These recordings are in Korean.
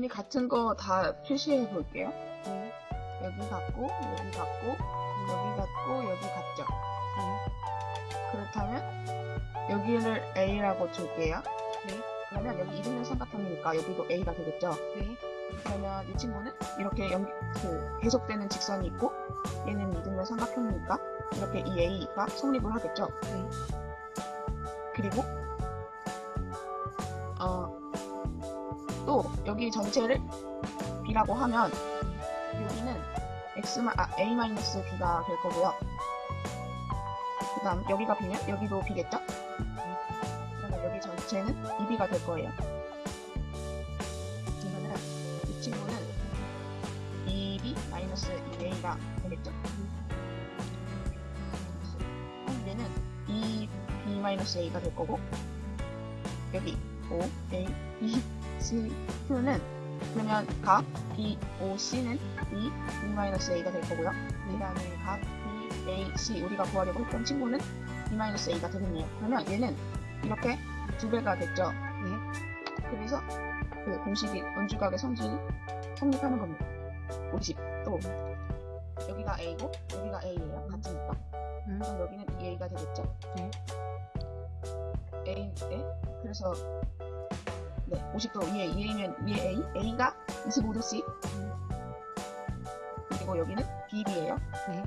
아니 같은 거 다 표시해 볼게요. 네. 여기 같고 여기 같고 여기 같고 여기 같죠. 네. 그렇다면 여기를 A라고 줄게요. 네. 그러면 여기 이등변 삼각형이니까 여기도 A가 되겠죠. 네. 그러면 이 친구는 이렇게 연, 그 계속되는 직선이 있고 얘는 이등변 삼각형이니까 이렇게 이 A가 성립을 하겠죠. 네. 그리고 어, 또 여기 전체를 B라고 하면 여기는 X, 아, A-B가 될 거고요. 그 다음 여기가 B면 여기도 B겠죠? 그러면 여기 전체는 2B가 될 거예요. 그러면 이 친구는 2B-2A가 되겠죠? 그럼 얘는 2B-A가 될 거고 여기 O, A, B, C, Q는 그러면 각 B, O, C는 2, B-A가 될 거고요. 그 다음에 각 B, A, C 우리가 구하려고 했던 친구는 B-A가 되겠네요. 그러면 얘는 이렇게 두 배가 됐죠. 네. 그래서 그 공식이 원주각의 성질이 성립하는 겁니다. 50. 또 여기가 A고 여기가 A예요. 같으니까. 음. 그럼 여기는 2A가 되겠죠. 네. A, 네. 그래서 네, 50도 위에 2A면 위에 A, A가 25도씩 그리고 여기는 BB예요. 네.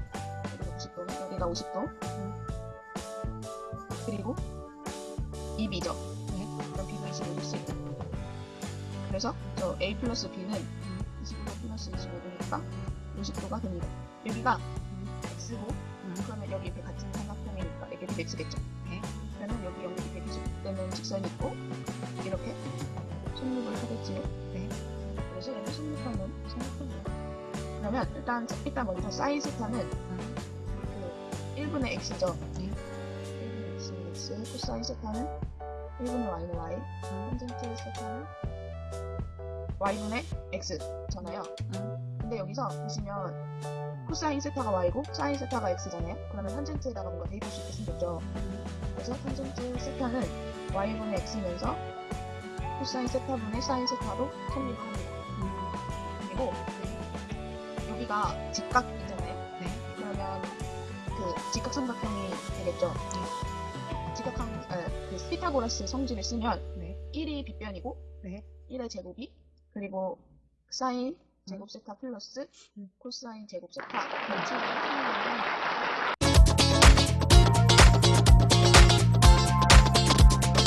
여기가 90도면 여기가 50도. 음. 그리고 2B죠. 네. 그럼 B도 25도씩. 그래서 저 A 플러스 B는 25도 플러스 25도니까 50도가 됩니다. 여기가 X고 음. 그러면 여기 이렇게 같은 삼각형이니까 이게 X겠죠. 네. 그러면 여기 연결이 계속되는 직선이 있고 이렇게 성립을 하겠지요. 네. 그래서 이렇게 성립하는 삼각형이에요. 그러면 일단 일단 먼저 사이즈타는 음. 그 1분의 x죠. 네. 1분의 x는 x, 코사인 세타는 1분의 y는 y, 탄젠트 세타는 y분의 x잖아요. 음. 근데 여기서 보시면 코사인 세타가 y고 사인 세타가 x잖아요. 그러면 탄젠트에다가 뭔가 대입할 수 있게 생겼죠. 그래서 탄젠트 세타는 y분의 x면서 코사인 세타분의 사인 세타로 성립을 합니다. 그리고 여기가 직각이잖아요. 네. 그러면 그 직각 삼각형이 되겠죠. 직각형 아, 그 피타고라스 성질을 쓰면 네. 1이 빗변이고 네. 1의 제곱이 그리고 사인 제곱 세타 플러스 음. 코사인 제곱 세타 합하면